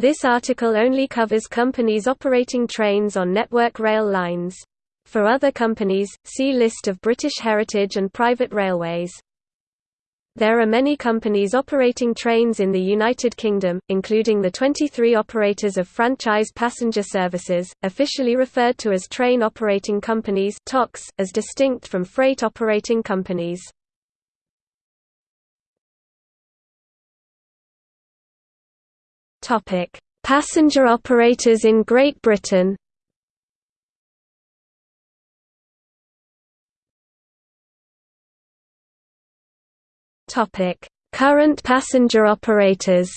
This article only covers companies operating trains on Network Rail lines. For other companies, see List of British heritage and private railways. There are many companies operating trains in the United Kingdom, including the 23 operators of franchise passenger services, officially referred to as train operating companies as distinct from freight operating companies. Topic: Passenger operators in Great Britain. Topic: Current passenger operators.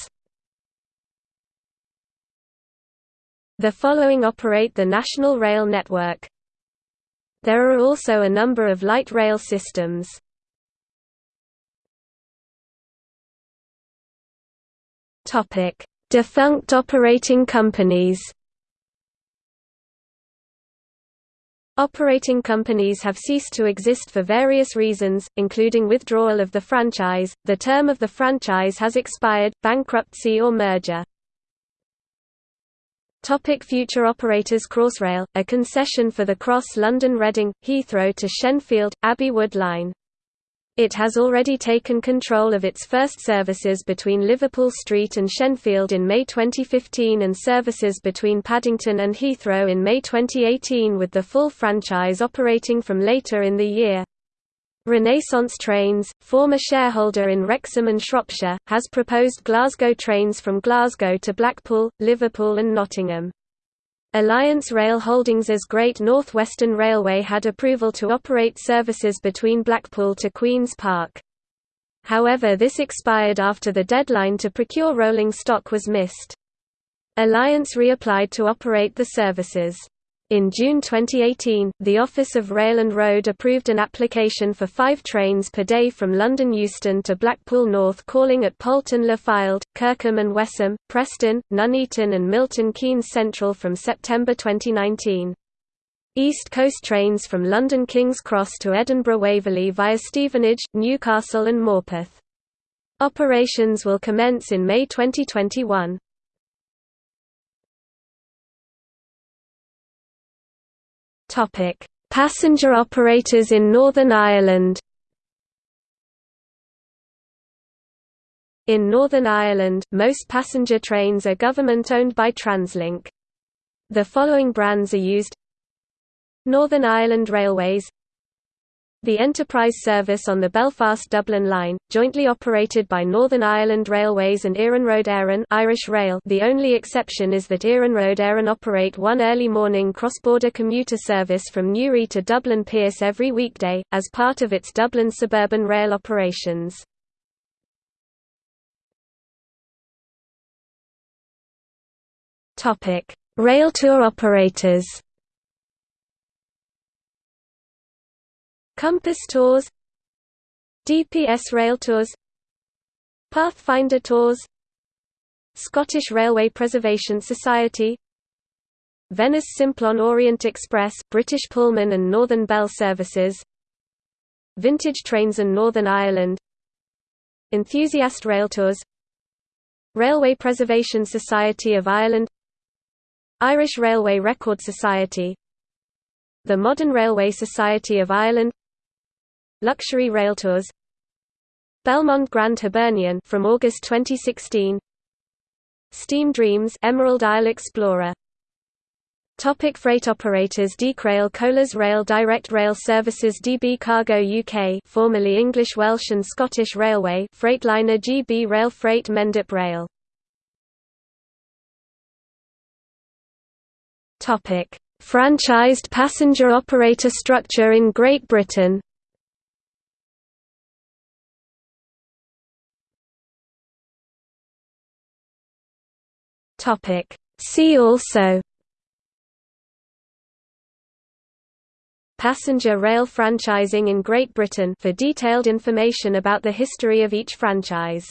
The following operate the National Rail Network. There are also a number of light rail systems. Topic: Defunct operating companies Operating companies have ceased to exist for various reasons, including withdrawal of the franchise, the term of the franchise has expired, bankruptcy or merger. Topic future operators Crossrail, a concession for the Cross London Reading, Heathrow to Shenfield, Abbey Wood line. It has already taken control of its first services between Liverpool Street and Shenfield in May 2015 and services between Paddington and Heathrow in May 2018 with the full franchise operating from later in the year. Renaissance Trains, former shareholder in Wrexham and Shropshire, has proposed Glasgow trains from Glasgow to Blackpool, Liverpool and Nottingham. Alliance Rail Holdings as Great North Western Railway had approval to operate services between Blackpool to Queen's Park. However this expired after the deadline to procure rolling stock was missed. Alliance reapplied to operate the services. In June 2018, the Office of Rail and Road approved an application for five trains per day from London Euston to Blackpool North calling at Poulton Le Fylde, Kirkham and Wesham, Preston, Nuneaton and Milton Keynes Central from September 2019. East Coast trains from London King's Cross to Edinburgh Waverley via Stevenage, Newcastle and Morpeth. Operations will commence in May 2021. Topic: Passenger operators in Northern Ireland. In Northern Ireland, most passenger trains are government-owned by Translink. The following brands are used Northern Ireland Railways the Enterprise service on the Belfast-Dublin line, jointly operated by Northern Ireland Railways and Iarnród Éireann Irish Rail the only exception is that Iarnród Éireann operate one early morning cross-border commuter service from Newry to Dublin Pearse every weekday, as part of its Dublin suburban rail operations. Rail tour operators Compass Tours DPS Rail Tours Pathfinder Tours Scottish Railway Preservation Society Venice Simplon Orient Express British Pullman and Northern Belle Services Vintage Trains and Northern Ireland Enthusiast Rail Tours Railway Preservation Society of Ireland Irish Railway Record Society The Modern Railway Society of Ireland Luxury Rail Tours. Belmond Grand Hibernian from August 2016 Steam Dreams Emerald Isle Explorer. Topic freight operators Decrail Colas Rail Direct Rail Services DB Cargo UK formerly English Welsh and Scottish Railway Freightliner GB Rail Freight Mendip Rail. Topic. Franchised passenger operator structure in Great Britain Topic. See also Passenger rail franchising in Great Britain for detailed information about the history of each franchise